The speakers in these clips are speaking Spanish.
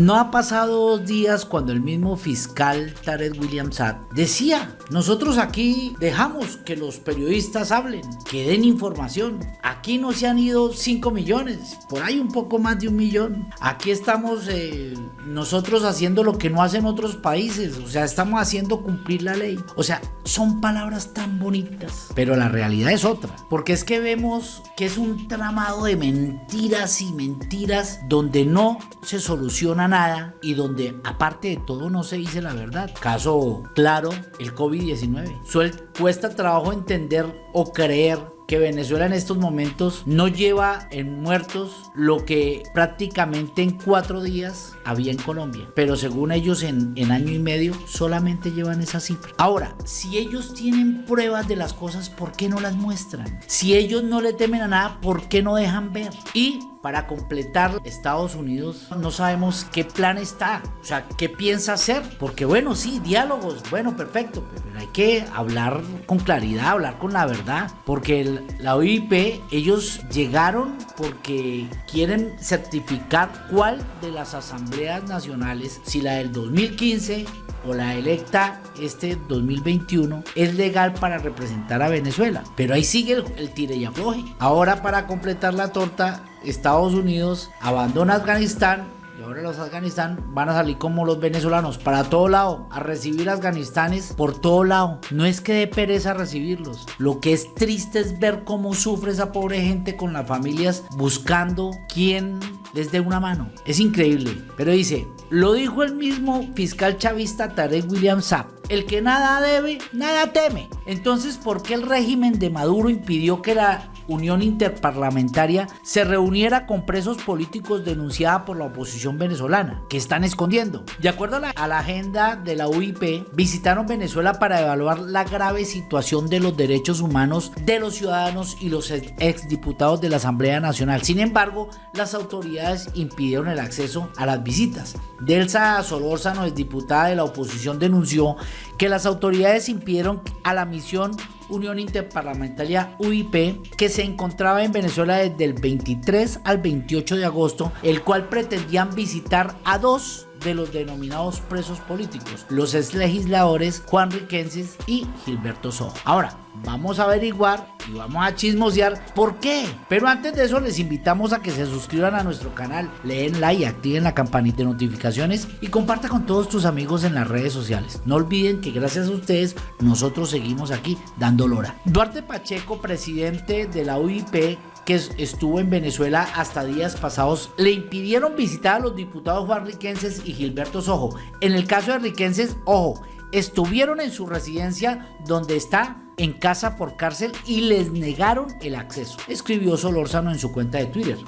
No ha pasado dos días cuando el mismo fiscal Tarek William Saab decía, nosotros aquí dejamos que los periodistas hablen, que den información. Aquí no se han ido 5 millones, por ahí un poco más de un millón. Aquí estamos eh, nosotros haciendo lo que no hacen otros países, o sea, estamos haciendo cumplir la ley. O sea, son palabras tan bonitas, pero la realidad es otra, porque es que vemos que es un tramado de mentiras y mentiras donde no se soluciona nada y donde aparte de todo no se dice la verdad. Caso claro, el COVID-19. Cuesta trabajo entender o creer que Venezuela en estos momentos no lleva en muertos lo que prácticamente en cuatro días había en Colombia. Pero según ellos en, en año y medio solamente llevan esa cifra. Ahora, si ellos tienen pruebas de las cosas, ¿por qué no las muestran? Si ellos no le temen a nada, ¿por qué no dejan ver? Y para completar Estados Unidos no sabemos qué plan está, o sea, qué piensa hacer, porque bueno, sí, diálogos, bueno, perfecto, pero hay que hablar con claridad, hablar con la verdad, porque la OIP, ellos llegaron porque quieren certificar cuál de las asambleas nacionales, si la del 2015 o la electa este 2021 es legal para representar a Venezuela. Pero ahí sigue el, el tire y afloje. Ahora para completar la torta, Estados Unidos abandona Afganistán y ahora los Afganistán van a salir como los venezolanos para todo lado, a recibir afganistanes por todo lado. No es que dé pereza recibirlos. Lo que es triste es ver cómo sufre esa pobre gente con las familias buscando quién les dé una mano. Es increíble. Pero dice, lo dijo el mismo fiscal chavista Tarek William Saab. El que nada debe, nada teme. Entonces, ¿por qué el régimen de Maduro impidió que la Unión Interparlamentaria se reuniera con presos políticos denunciada por la oposición venezolana, que están escondiendo. De acuerdo a la, agenda de la UIP, visitaron Venezuela para evaluar la grave situación de los derechos humanos de los ciudadanos y los exdiputados de la Asamblea Nacional. Sin embargo, las autoridades impidieron el acceso a las visitas. Delsa Solórzano, exdiputada de la oposición, denunció que las autoridades impidieron a la misión Unión Interparlamentaria UIP que se encontraba en Venezuela desde el 23 al 28 de agosto, el cual pretendían visitar a dos de los denominados presos políticos, los ex legisladores Juan Riquenses y Gilberto Sojo. Ahora, vamos a averiguar y vamos a chismosear por qué. Pero antes de eso les invitamos a que se suscriban a nuestro canal, leen like, activen la campanita de notificaciones y comparta con todos tus amigos en las redes sociales. No olviden que gracias a ustedes nosotros seguimos aquí dando lora. Duarte Pacheco, presidente de la UIP, que estuvo en Venezuela hasta días pasados, le impidieron visitar a los diputados Juan Riquenses y Gilberto Sojo. En el caso de Riquenses, ojo, estuvieron en su residencia donde está en casa por cárcel y les negaron el acceso, escribió Solórzano en su cuenta de Twitter.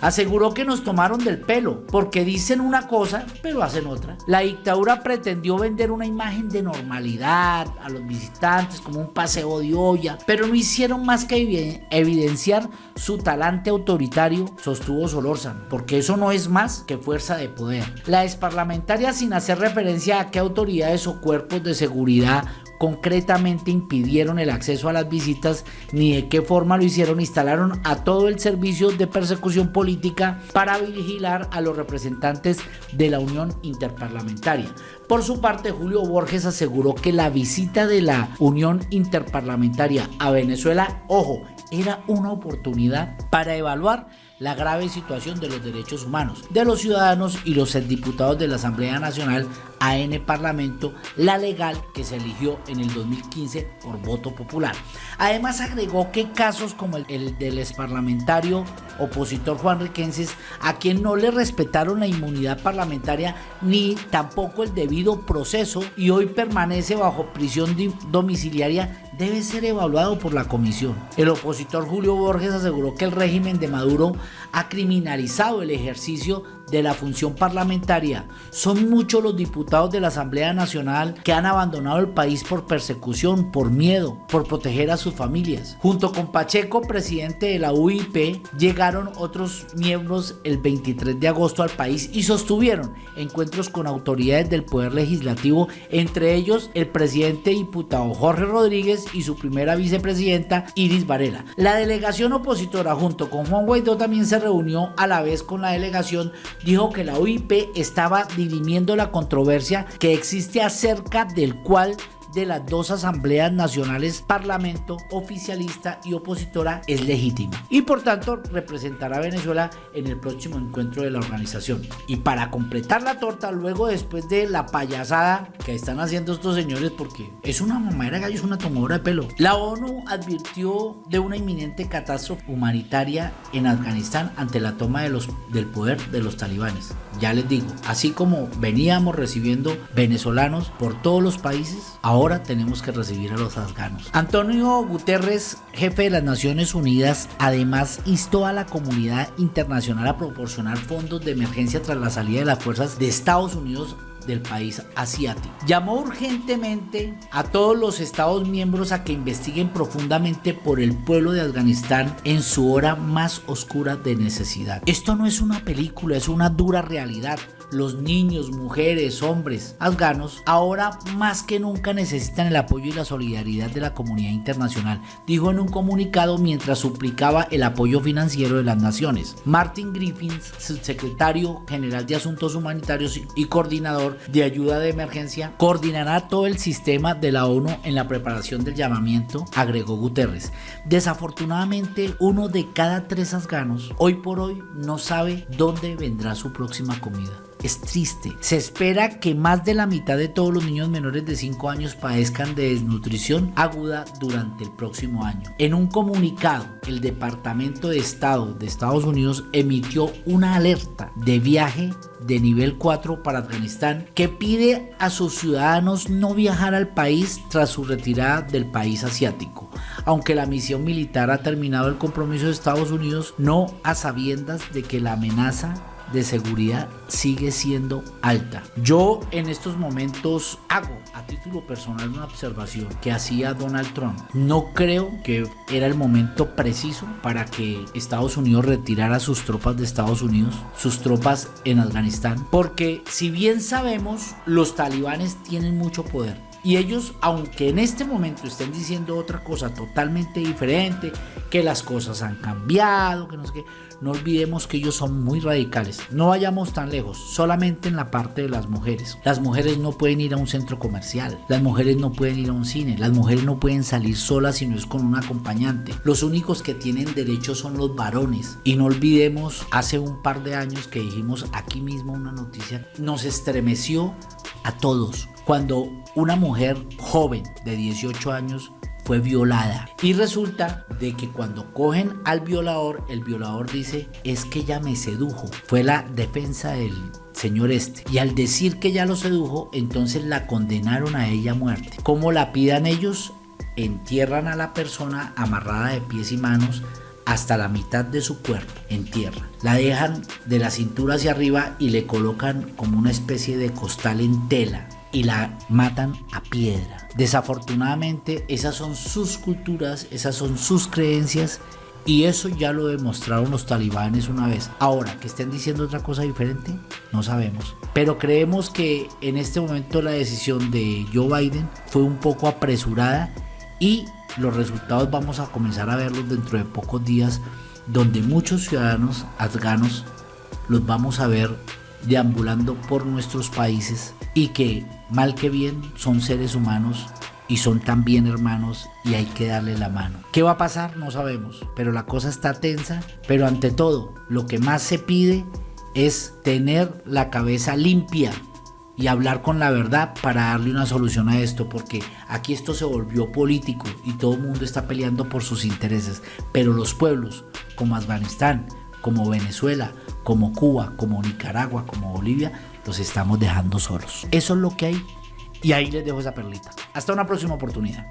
Aseguró que nos tomaron del pelo porque dicen una cosa pero hacen otra. La dictadura pretendió vender una imagen de normalidad a los visitantes como un paseo de olla, pero no hicieron más que evidenciar su talante autoritario, sostuvo Solórzano, porque eso no es más que fuerza de poder. La parlamentaria sin hacer referencia a qué autoridades o cuerpos de seguridad concretamente impidieron el acceso a las visitas ni de qué forma lo hicieron, instalaron a todo el servicio de persecución política para vigilar a los representantes de la Unión Interparlamentaria. Por su parte, Julio Borges aseguró que la visita de la Unión Interparlamentaria a Venezuela, ojo, era una oportunidad para evaluar la grave situación de los derechos humanos de los ciudadanos y los diputados de la Asamblea Nacional AN Parlamento, la legal que se eligió en el 2015 por voto popular. Además agregó que casos como el, el del exparlamentario opositor Juan Riquenses, a quien no le respetaron la inmunidad parlamentaria ni tampoco el debido proceso y hoy permanece bajo prisión domiciliaria, debe ser evaluado por la comisión. El opositor Julio Borges aseguró que el régimen de Maduro ha criminalizado el ejercicio de la función parlamentaria. Son muchos los diputados de la Asamblea Nacional que han abandonado el país por persecución, por miedo, por proteger a sus familias. Junto con Pacheco, presidente de la UIP, llegaron otros miembros el 23 de agosto al país y sostuvieron encuentros con autoridades del Poder Legislativo, entre ellos el presidente diputado Jorge Rodríguez y su primera vicepresidenta Iris Varela. La delegación opositora junto con Juan Guaidó también se reunió a la vez con la delegación dijo que la OIP estaba dirimiendo la controversia que existe acerca del cual de las dos asambleas nacionales, parlamento oficialista y opositora, es legítima y por tanto representará a Venezuela en el próximo encuentro de la organización. Y para completar la torta, luego después de la payasada que están haciendo estos señores, porque es una mamadera gallo, es una tomadora de pelo, la ONU advirtió de una inminente catástrofe humanitaria en Afganistán ante la toma de los, del poder de los talibanes. Ya les digo, así como veníamos recibiendo venezolanos por todos los países, ahora tenemos que recibir a los afganos. Antonio Guterres, jefe de las Naciones Unidas, además instó a la comunidad internacional a proporcionar fondos de emergencia tras la salida de las fuerzas de Estados Unidos del país asiático. Llamó urgentemente a todos los Estados miembros a que investiguen profundamente por el pueblo de Afganistán en su hora más oscura de necesidad. Esto no es una película, es una dura realidad los niños, mujeres, hombres afganos ahora más que nunca necesitan el apoyo y la solidaridad de la comunidad internacional, dijo en un comunicado mientras suplicaba el apoyo financiero de las naciones. Martin Griffiths, subsecretario general de Asuntos Humanitarios y coordinador de ayuda de emergencia, coordinará todo el sistema de la ONU en la preparación del llamamiento, agregó Guterres. Desafortunadamente, uno de cada tres afganos hoy por hoy no sabe dónde vendrá su próxima comida es triste. Se espera que más de la mitad de todos los niños menores de 5 años padezcan de desnutrición aguda durante el próximo año. En un comunicado, el Departamento de Estado de Estados Unidos emitió una alerta de viaje de nivel 4 para Afganistán que pide a sus ciudadanos no viajar al país tras su retirada del país asiático. Aunque la misión militar ha terminado el compromiso de Estados Unidos, no a sabiendas de que la amenaza de seguridad sigue siendo alta. Yo en estos momentos hago a título personal una observación que hacía Donald Trump. No creo que era el momento preciso para que Estados Unidos retirara sus tropas de Estados Unidos, sus tropas en Afganistán, porque si bien sabemos, los talibanes tienen mucho poder y ellos, aunque en este momento estén diciendo otra cosa totalmente diferente, que las cosas han cambiado, que no sé qué, no olvidemos que ellos son muy radicales. No vayamos tan lejos, solamente en la parte de las mujeres. Las mujeres no pueden ir a un centro comercial, las mujeres no pueden ir a un cine, las mujeres no pueden salir solas si no es con un acompañante. Los únicos que tienen derecho son los varones. Y no olvidemos, hace un par de años que dijimos aquí mismo una noticia, nos estremeció a todos cuando una mujer joven de 18 años fue violada. Y resulta de que cuando cogen al violador, el violador dice, es que ella me sedujo. Fue la defensa del señor este. Y al decir que ya lo sedujo, entonces la condenaron a ella a muerte. ¿Cómo la pidan ellos? Entierran a la persona amarrada de pies y manos hasta la mitad de su cuerpo en tierra. La dejan de la cintura hacia arriba y le colocan como una especie de costal en tela y la matan a piedra. Desafortunadamente esas son sus culturas, esas son sus creencias y eso ya lo demostraron los talibanes una vez. Ahora, que estén diciendo otra cosa diferente, no sabemos. Pero creemos que en este momento la decisión de Joe Biden fue un poco apresurada y los resultados vamos a comenzar a verlos dentro de pocos días, donde muchos ciudadanos afganos los vamos a ver deambulando por nuestros países y que mal que bien son seres humanos y son también hermanos y hay que darle la mano. ¿Qué va a pasar? No sabemos, pero la cosa está tensa, pero ante todo lo que más se pide es tener la cabeza limpia y hablar con la verdad para darle una solución a esto, porque aquí esto se volvió político y todo el mundo está peleando por sus intereses, pero los pueblos como Afganistán, como Venezuela, como Cuba, como Nicaragua, como Bolivia, los estamos dejando solos. Eso es lo que hay y ahí les dejo esa perlita. Hasta una próxima oportunidad.